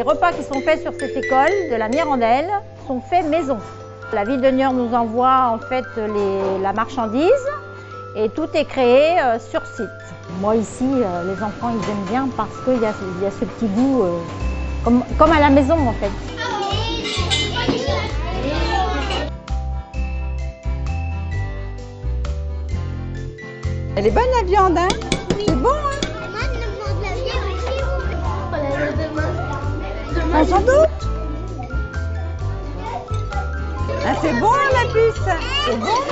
Les repas qui sont faits sur cette école de la Mirandelle sont faits maison. La ville de Niort nous envoie en fait la marchandise et tout est créé euh, sur site. Moi ici, euh, les enfants ils aiment bien parce qu'il y, y, a ce petit goût euh, comme, comme à la maison en fait. Elle est bonne la viande, hein? Ah, sans doute. Ah, c'est bon, la puce. C'est bon